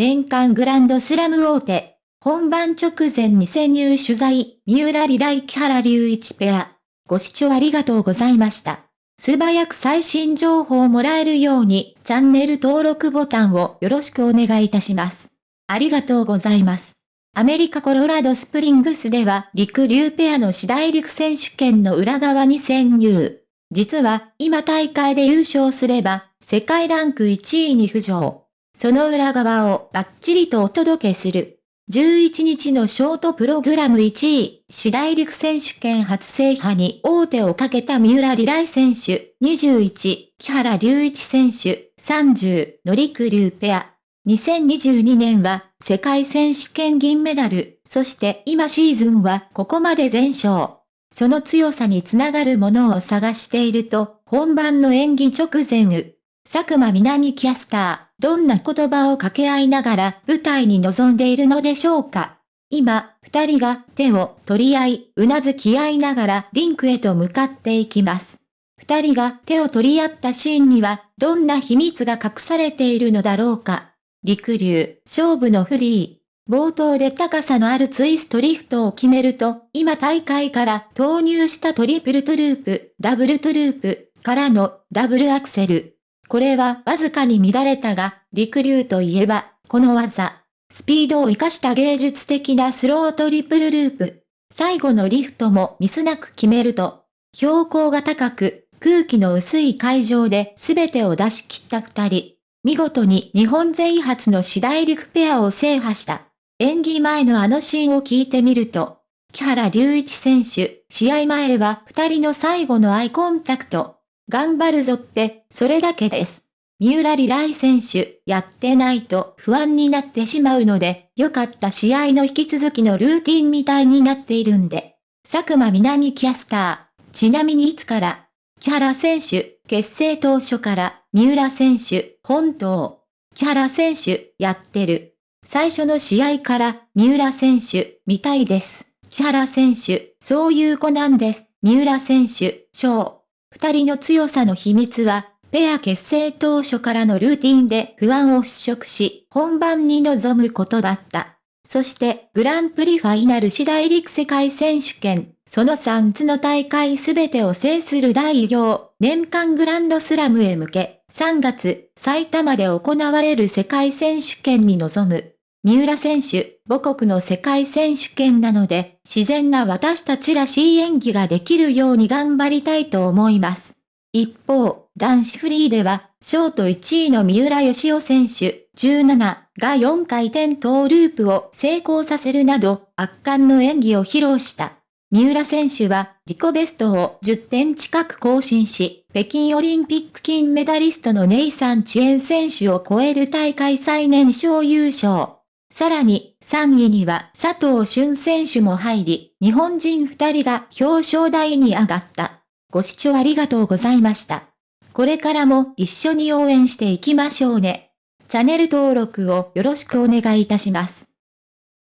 年間グランドスラム大手。本番直前に潜入取材、三浦里来木原隆一ペア。ご視聴ありがとうございました。素早く最新情報をもらえるように、チャンネル登録ボタンをよろしくお願いいたします。ありがとうございます。アメリカコロラドスプリングスでは陸流ペアの次大陸選手権の裏側に潜入。実は、今大会で優勝すれば、世界ランク1位に浮上。その裏側をバッチリとお届けする。11日のショートプログラム1位、次大陸選手権初制覇に王手をかけた三浦里来選手、21、木原隆一選手、30、の陸流ペア。2022年は世界選手権銀メダル、そして今シーズンはここまで全勝。その強さにつながるものを探していると、本番の演技直前、佐久間南キャスター、どんな言葉を掛け合いながら舞台に臨んでいるのでしょうか？今、二人が手を取り合い、うなずき合いながらリンクへと向かっていきます。二人が手を取り合ったシーンには、どんな秘密が隠されているのだろうか？陸流、勝負のフリー。冒頭で高さのあるツイストリフトを決めると、今大会から投入したトリプルトゥループ、ダブルトゥループ、からのダブルアクセル。これはわずかに乱れたが、陸流といえば、この技。スピードを活かした芸術的なスロートリプルループ。最後のリフトもミスなく決めると、標高が高く、空気の薄い会場で全てを出し切った二人。見事に日本勢初の次大陸ペアを制覇した。演技前のあのシーンを聞いてみると、木原隆一選手、試合前は二人の最後のアイコンタクト。頑張るぞって、それだけです。三浦里来選手、やってないと不安になってしまうので、良かった試合の引き続きのルーティンみたいになっているんで。佐久間南キャスター。ちなみにいつから、木原選手、結成当初から、三浦選手、本当。木原選手、やってる。最初の試合から、三浦選手、みたいです。木原選手、そういう子なんです。三浦選手、賞。二人の強さの秘密は、ペア結成当初からのルーティンで不安を払拭し、本番に臨むことだった。そして、グランプリファイナル次大陸世界選手権、その3つの大会すべてを制する第4号、年間グランドスラムへ向け、3月、埼玉で行われる世界選手権に臨む。三浦選手、母国の世界選手権なので、自然な私たちらしい演技ができるように頑張りたいと思います。一方、男子フリーでは、ショート1位の三浦義雄選手、17が4回転トーループを成功させるなど、圧巻の演技を披露した。三浦選手は自己ベストを10点近く更新し、北京オリンピック金メダリストのネイサン・チェン選手を超える大会最年少優勝。さらに、3位には佐藤俊選手も入り、日本人2人が表彰台に上がった。ご視聴ありがとうございました。これからも一緒に応援していきましょうね。チャンネル登録をよろしくお願いいたします。